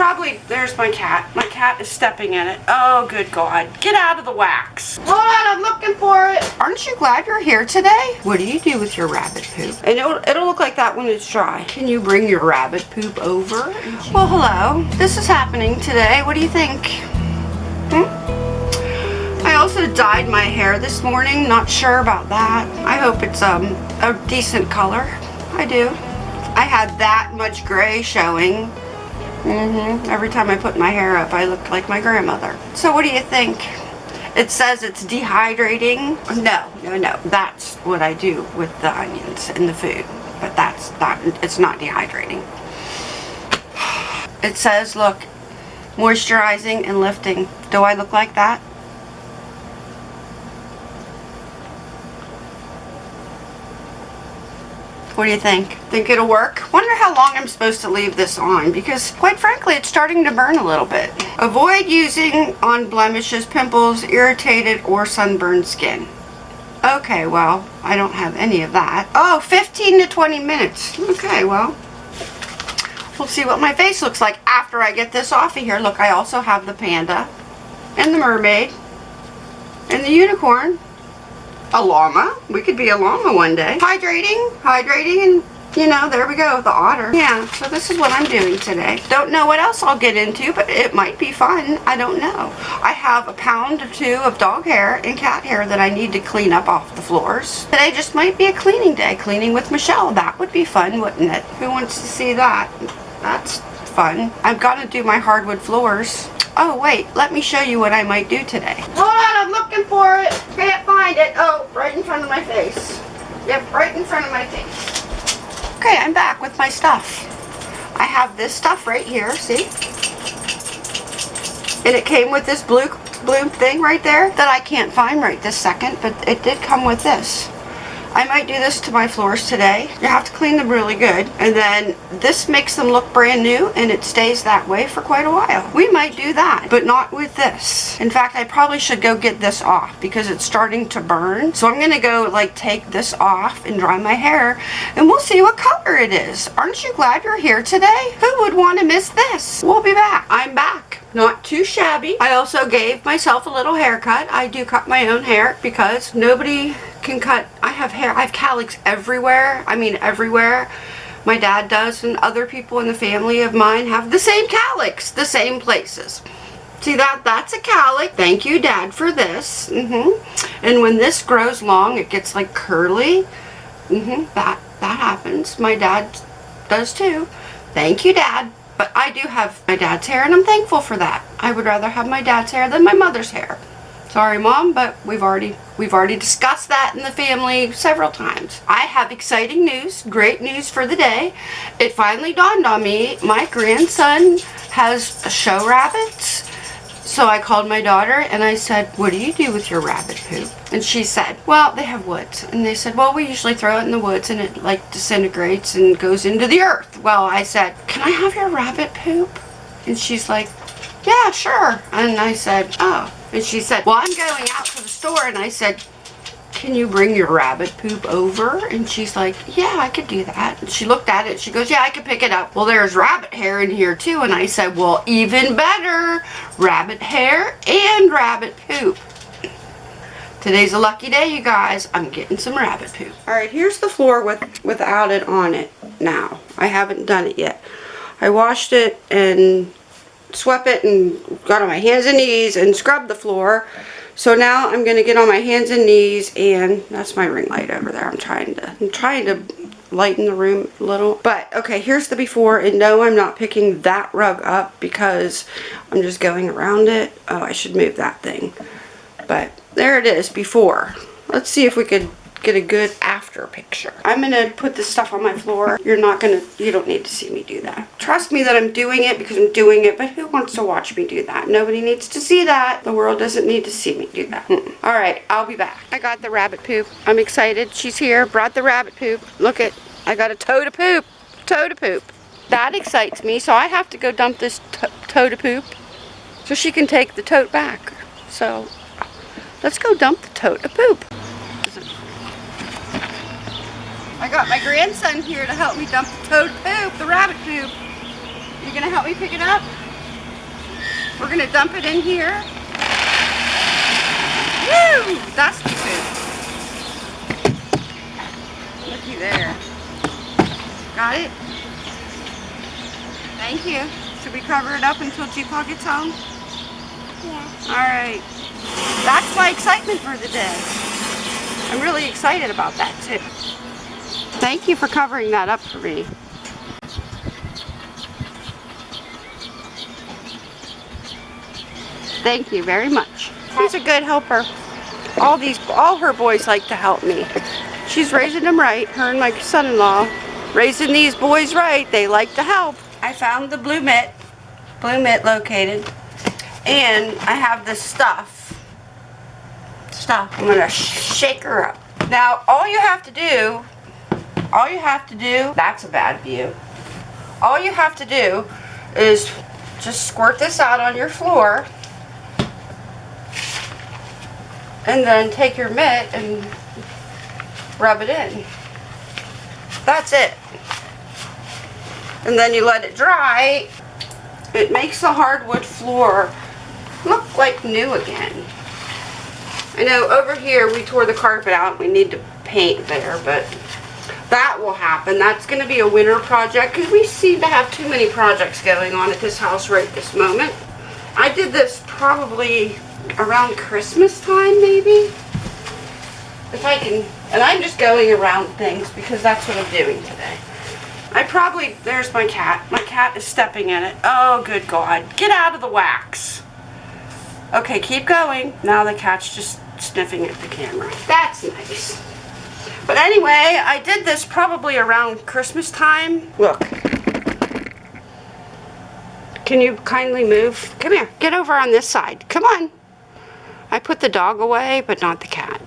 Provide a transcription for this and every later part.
probably, there's my cat. My cat is stepping in it. Oh, good God. Get out of the wax. Hold on, I'm looking for it. Aren't you glad you're here today? What do you do with your rabbit poop? And it'll, it'll look like that when it's dry. Can you bring your rabbit poop over? Well, hello. This is happening today. What do you think? Hmm? I also dyed my hair this morning. Not sure about that. I hope it's um a decent color. I do. I had that much gray showing. Mm hmm Every time I put my hair up, I looked like my grandmother. So what do you think? It says it's dehydrating. No, no, no. That's what I do with the onions and the food. But that's not, it's not dehydrating. It says, look, moisturizing and lifting. Do I look like that? What do you think? Think it'll work? Wonder how long I'm supposed to leave this on because quite frankly it's starting to burn a little bit. Avoid using on blemishes, pimples, irritated or sunburned skin. Okay, well, I don't have any of that. Oh, 15 to 20 minutes. Okay, well, we'll see what my face looks like after I get this off of here. Look, I also have the panda and the mermaid and the unicorn a llama. We could be a llama one day. Hydrating, hydrating, and you know, there we go, the otter. Yeah, so this is what I'm doing today. Don't know what else I'll get into, but it might be fun. I don't know. I have a pound or two of dog hair and cat hair that I need to clean up off the floors. Today just might be a cleaning day, cleaning with Michelle. That would be fun, wouldn't it? Who wants to see that? That's fun. I've got to do my hardwood floors. Oh, wait, let me show you what I might do today. Hold on, I'm looking for it. Can't find it. Oh, right in front of my face. Yep, right in front of my face. Okay, I'm back with my stuff. I have this stuff right here, see? And it came with this blue, blue thing right there that I can't find right this second, but it did come with this. I might do this to my floors today. You have to clean them really good. And then this makes them look brand new and it stays that way for quite a while. We might do that, but not with this. In fact, I probably should go get this off because it's starting to burn. So I'm going to go like take this off and dry my hair and we'll see what color it is. Aren't you glad you're here today? Who would want to miss this? We'll be back. I'm back not too shabby. I also gave myself a little haircut. I do cut my own hair because nobody can cut. I have hair. I have cowlicks everywhere. I mean everywhere. My dad does and other people in the family of mine have the same cowlicks, the same places. See that? That's a cowlick. Thank you, Dad, for this. Mm -hmm. And when this grows long, it gets like curly. Mm -hmm. That, that happens. My dad does too. Thank you, Dad. But I do have my dad's hair, and I'm thankful for that. I would rather have my dad's hair than my mother's hair. Sorry, Mom, but we've already we've already discussed that in the family several times. I have exciting news, great news for the day. It finally dawned on me. My grandson has show rabbits. So I called my daughter and I said, what do you do with your rabbit poop? And she said, well, they have woods. And they said, well, we usually throw it in the woods and it like disintegrates and goes into the earth. Well, I said, can I have your rabbit poop? And she's like, yeah, sure. And I said, oh. And she said, well, I'm going out to the store. And I said, can you bring your rabbit poop over? And she's like, yeah, I could do that. And she looked at it. She goes, yeah, I could pick it up. Well, there's rabbit hair in here too. And I said, well, even better. Rabbit hair and rabbit poop. Today's a lucky day, you guys. I'm getting some rabbit poop. All right, here's the floor with without it on it now. I haven't done it yet. I washed it and swept it and got on my hands and knees and scrubbed the floor. So now I'm going to get on my hands and knees and that's my ring light over there. I'm trying to I'm trying to lighten the room a little. But okay, here's the before and no, I'm not picking that rug up because I'm just going around it. Oh, I should move that thing. But there it is before. Let's see if we could get a good after picture. I'm going to put this stuff on my floor. You're not going to, you don't need to see me do that. Trust me that I'm doing it because I'm doing it, but who wants to watch me do that? Nobody needs to see that. The world doesn't need to see me do that. Mm -mm. All right, I'll be back. I got the rabbit poop. I'm excited. She's here, brought the rabbit poop. Look at, I got a toe to poop, toe to poop. That excites me, so I have to go dump this toe to poop so she can take the tote back. So let's go dump the tote to poop. I got my grandson here to help me dump the toad poop, the rabbit poop. You gonna help me pick it up? We're gonna dump it in here. Woo! Dusty poop. Looky there. Got it? Thank you. Should we cover it up until G-Paw gets home? Yeah. Alright. That's my excitement for the day. I'm really excited about that too. Thank you for covering that up for me. Thank you very much. She's a good helper. All these, all her boys like to help me. She's raising them right, her and my son-in-law. Raising these boys right, they like to help. I found the blue mitt, blue mitt located, and I have the stuff. Stuff, I'm gonna shake her up. Now, all you have to do, all you have to do, that's a bad view. All you have to do is just squirt this out on your floor and then take your mitt and rub it in. That's it. And then you let it dry. It makes the hardwood floor look like new again. I know over here we tore the carpet out. We need to paint there, but that will happen. That's going to be a winter project because we seem to have too many projects going on at this house right this moment. I did this probably around Christmas time maybe. If I can, and I'm just going around things because that's what I'm doing today. I probably, there's my cat. My cat is stepping in it. Oh, good God. Get out of the wax. Okay, keep going. Now the cat's just sniffing at the camera. That's nice. But anyway, I did this probably around Christmas time. Look. Can you kindly move? Come here. Get over on this side. Come on. I put the dog away, but not the cat.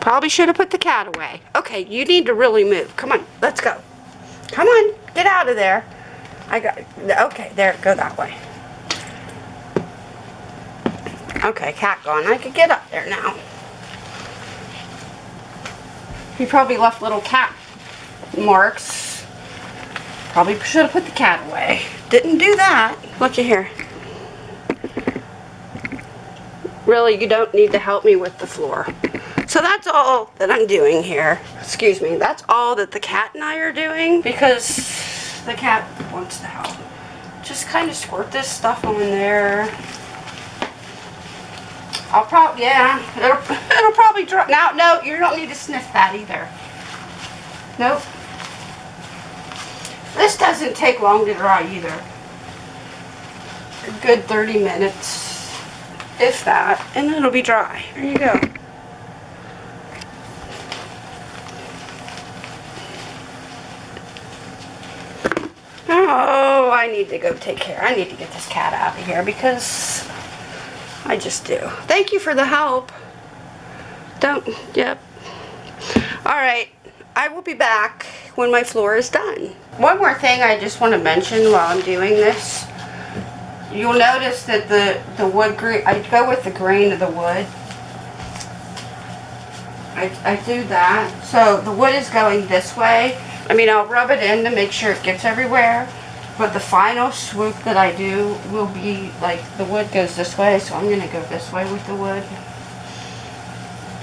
Probably should have put the cat away. Okay, you need to really move. Come on, let's go. Come on, get out of there. I got, okay, there, go that way. Okay, cat gone. I could get up there now. He probably left little cat marks. Probably should have put the cat away. Didn't do that. Looky here. Really, you don't need to help me with the floor. So that's all that I'm doing here. Excuse me. That's all that the cat and I are doing because the cat wants to help. Just kind of squirt this stuff on there. I'll probably, yeah, it'll, it'll probably dry. Now, no, you don't need to sniff that either. Nope. This doesn't take long to dry either. A good 30 minutes, if that, and it'll be dry. There you go. Oh, I need to go take care. I need to get this cat out of here because I just do. Thank you for the help. Don't, yep. Alright, I will be back when my floor is done. One more thing I just want to mention while I'm doing this. You'll notice that the, the wood grain, I go with the grain of the wood. I, I do that. So the wood is going this way. I mean, I'll rub it in to make sure it gets everywhere. But the final swoop that I do will be, like, the wood goes this way, so I'm going to go this way with the wood.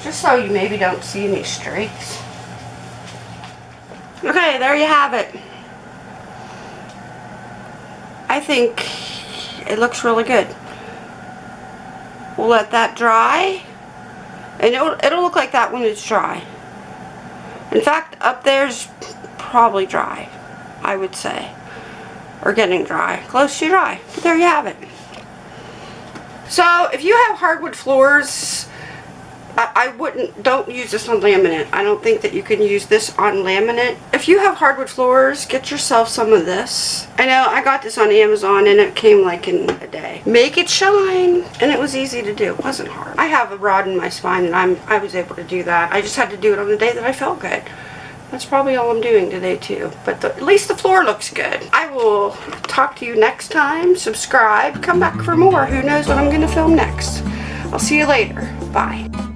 Just so you maybe don't see any streaks. Okay, there you have it. I think it looks really good. We'll let that dry. And it'll, it'll look like that when it's dry. In fact, up there's probably dry, I would say or getting dry. Close to dry. But there you have it. So if you have hardwood floors, I, I, wouldn't, don't use this on laminate. I don't think that you can use this on laminate. If you have hardwood floors, get yourself some of this. I know I got this on Amazon and it came like in a day. Make it shine. And it was easy to do. It wasn't hard. I have a rod in my spine and I'm, I was able to do that. I just had to do it on the day that I felt good. That's probably all I'm doing today too. But the, at least the floor looks good. I will talk to you next time. Subscribe. Come back for more. Who knows what I'm going to film next. I'll see you later. Bye.